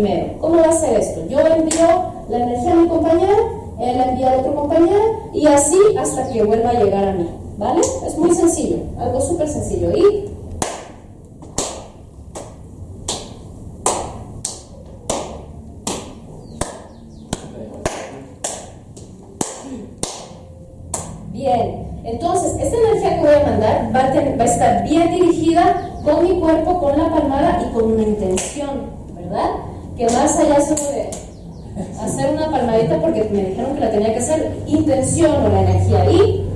primero. ¿Cómo va a ser esto? Yo envío la energía a mi compañero, él envía a otro compañero y así hasta que vuelva a llegar a mí. ¿Vale? Es muy sencillo, algo súper sencillo. Y Bien, entonces esta energía que voy a mandar va a, estar bien dirigida con mi cuerpo, con la palmada y con una intención, ¿verdad? Que más allá solo de hacer una palmadita porque me dijeron que la tenía que hacer, intención o la energía. Y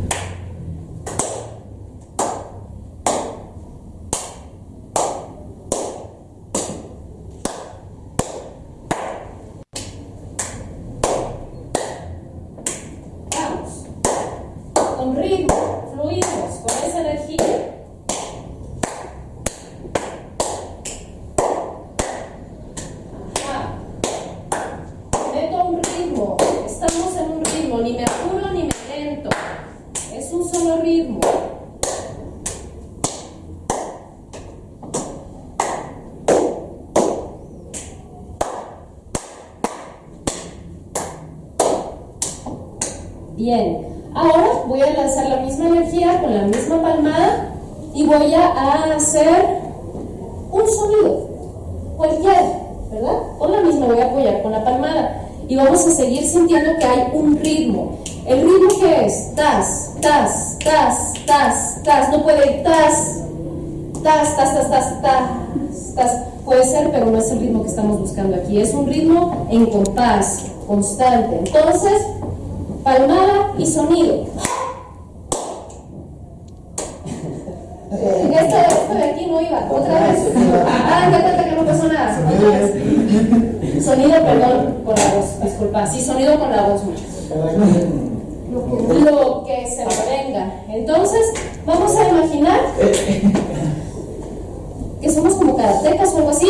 Bien, ahora voy a lanzar la misma energía con la misma palmada voy a hacer un sonido, cualquiera, ¿verdad? Con la misma voy a apoyar con la palmada y vamos a seguir sintiendo que hay un ritmo. ¿El ritmo que es? Tas, tas, tas, tas, tas. No puede ir tas, tas, tas, tas, tas, tas, tas. Puede ser, pero no es el ritmo que estamos buscando aquí. Es un ritmo en compás, constante. Entonces, palmada y sonido. Esto, esto de aquí no iba, otra vez. Ah, ya cuenta que no pasó nada. Otra vez. Sonido, perdón, con la voz, disculpa. Sí, sonido con la voz, Lo que se venga. Entonces, vamos a imaginar que somos como karatecas o algo así.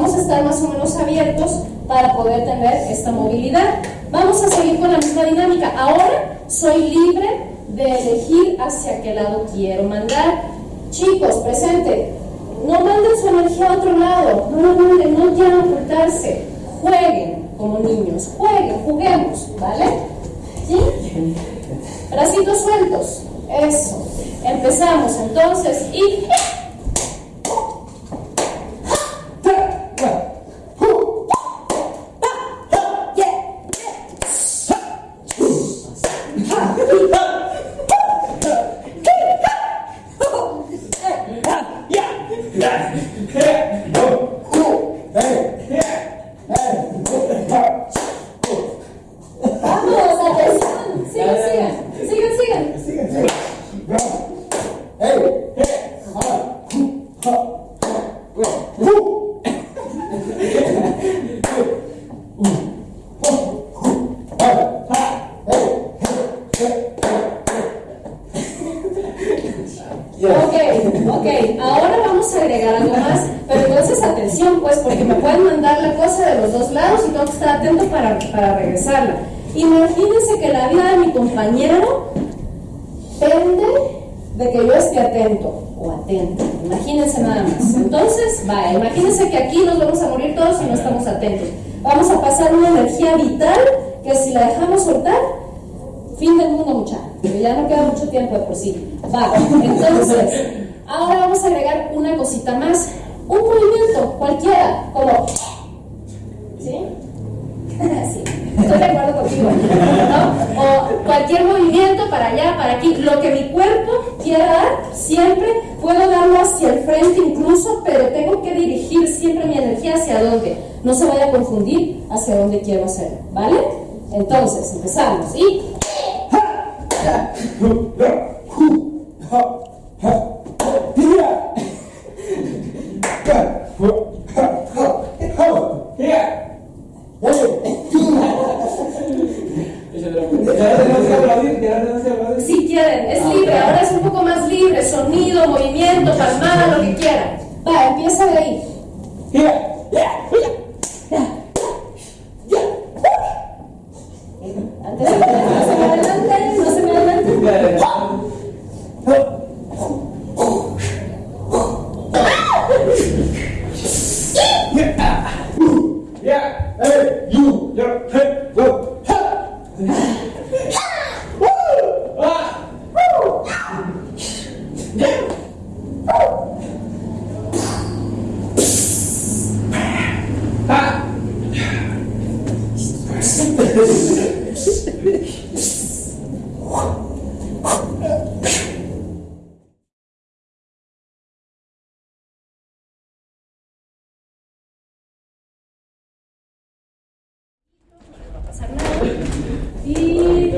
vamos a estar más o menos abiertos para poder tener esta movilidad. Vamos a seguir con la misma dinámica. Ahora soy libre de elegir hacia qué lado quiero mandar. Chicos, presente, no manden su energía a otro lado, no lo manden, no quieran ocultarse. Jueguen como niños, jueguen, juguemos, ¿vale? ¿Sí? Bracitos sueltos, eso. Empezamos entonces y... vamos agregar algo más, pero entonces atención pues, porque me pueden mandar la cosa de los dos lados y tengo que estar atento para, para regresarla. Imagínense que la vida de mi compañero depende de que yo esté atento o atenta. Imagínense nada más. Entonces, va, imagínense que aquí nos vamos a morir todos si no estamos atentos. Vamos a pasar una energía vital que si la dejamos soltar, fin del mundo mucha. Ya no queda mucho tiempo de por sí. Va, entonces... Ahora vamos a agregar una cosita más, un movimiento cualquiera, como... ¿Sí? sí. Estoy de acuerdo contigo. O cualquier movimiento para allá, para aquí, lo que mi cuerpo quiera dar, siempre puedo darlo hacia el frente incluso, pero tengo que dirigir siempre mi energía hacia dónde. No se vaya a confundir hacia dónde quiero hacerlo, ¿vale? Entonces, empezamos y... Si quieren, es libre, ahora es un poco más libre, sonido, movimiento, palmada, lo que quieran. Va, empieza de ahí. Antes de que no se me adelante, no se me adelante. pasar nada. Y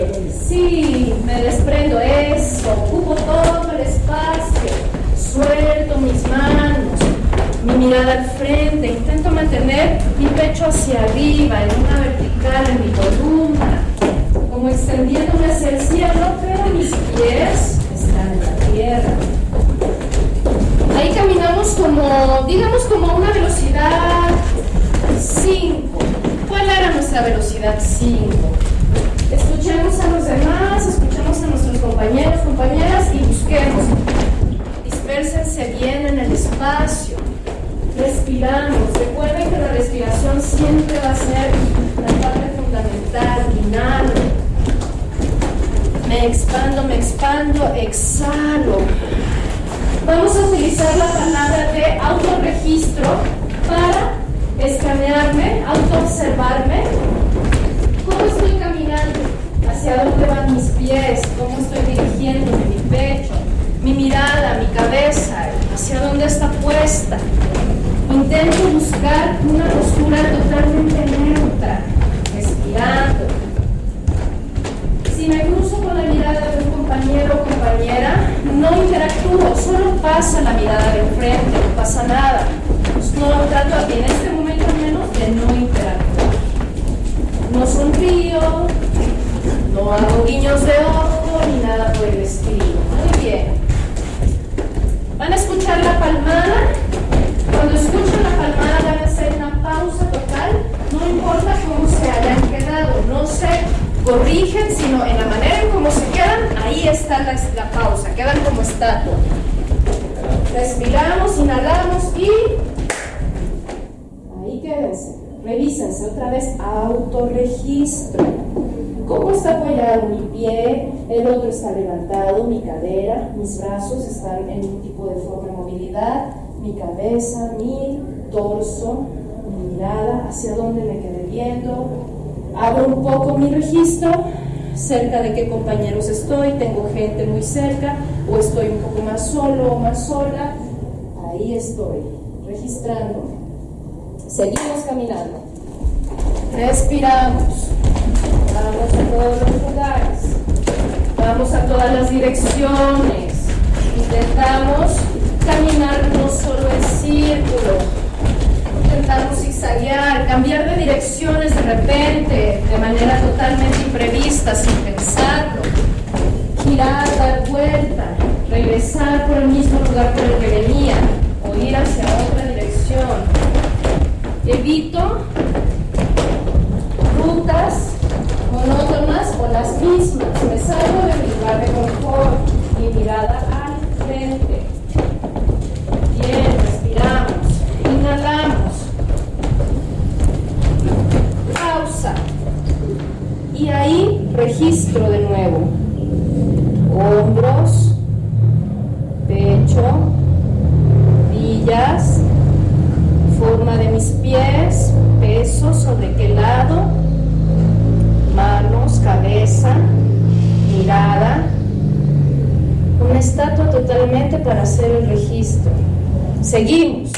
sí, me desprendo eso, ocupo todo el espacio, suelto mis manos, mi mirada al frente, intento mantener mi pecho hacia arriba, en una vertical, en mi columna, como extendiéndome hacia el cielo, pero mis pies están en la tierra. Ahí caminamos como, digamos, como a una velocidad 5. ¿Cuál era nuestra velocidad 5? Escuchemos a los demás, escuchemos a nuestros compañeros, compañeras y busquemos. Dispérsense bien en el espacio. Respiramos. Recuerden que la respiración siempre va a ser la parte fundamental. Inhalo. Me expando, me expando, exhalo. Vamos a utilizar la palabra de autorregistro para escanearme, autoobservarme. ¿Cómo estoy caminando? ¿Hacia dónde van mis pies? ¿Cómo estoy dirigiéndome? Mi pecho, mi mirada, mi cabeza, ¿hacia dónde está puesta? Intento buscar una postura totalmente neutra, respirando. Si me cruzo con la mirada de un compañero o compañera, no interactúo, solo pasa la mirada de frente, no pasa nada. Pues no trato, en este momento al menos, de no interactuar. No sonrío, no hago guiños de ojo ni nada por el estilo. Muy bien. Van a escuchar la palmada. Cuando escuchan la palmada van a hacer una pausa total. No importa cómo se hayan quedado, no se corrigen, sino en la manera en cómo se quedan, ahí está la, la pausa, quedan como estatua. Respiramos, inhalamos y ahí quédense. Revísense otra vez, autorregistro. ¿Cómo está apoyado mi pie? El otro está levantado, mi cadera, mis brazos están en un tipo de forma de movilidad, mi cabeza, mi torso, mi mirada, hacia dónde me quedé viendo. Abro un poco mi registro, cerca de qué compañeros estoy, tengo gente muy cerca o estoy un poco más solo o más sola. Ahí estoy, registrándome. Seguimos caminando. Respiramos. Vamos a todos los lugares. Vamos a todas las direcciones. Intentamos caminar no solo en círculo. Intentamos zigzaguear, cambiar de direcciones de repente, de manera totalmente imprevista, sin pensarlo. Girar, dar vuelta, regresar por el mismo lugar por el que venía o ir hacia otra dirección. Evito registro de nuevo, hombros, pecho, villas, forma de mis pies, peso, sobre qué lado, manos, cabeza, mirada, una estatua totalmente para hacer el registro. Seguimos.